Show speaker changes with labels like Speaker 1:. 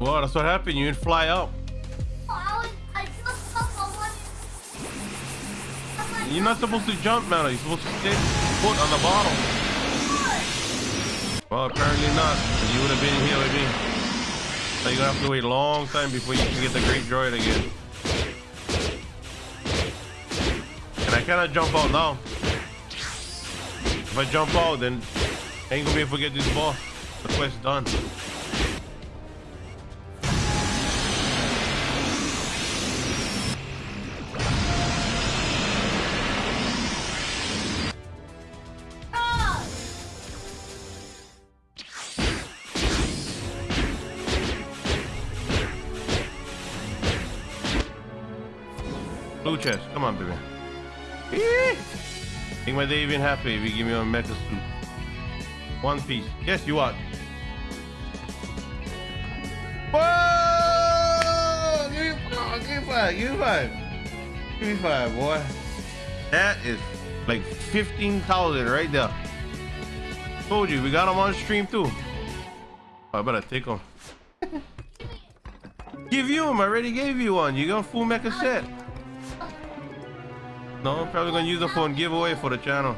Speaker 1: Well, that's what happened. You didn't fly up. You're not supposed to jump, man. You're supposed to stay put on the bottom. Well, apparently not. You would have been here with me. So you're gonna have to wait a long time before you can get the great droid again. And I cannot jump out now. If I jump out, then I ain't gonna be able to get this ball. The quest done. Blue chest, come on, baby. Eee! Make my day even happy if you give me a mecha suit. One piece. Yes, you are. Whoa! Give me five, give me five, give me five. Boy. That is like 15,000 right there. Told you, we got them on stream too. Oh, I better take them. Give you them, I already gave you one. You got full mecha set. No, I'm probably gonna use them for a giveaway for the channel.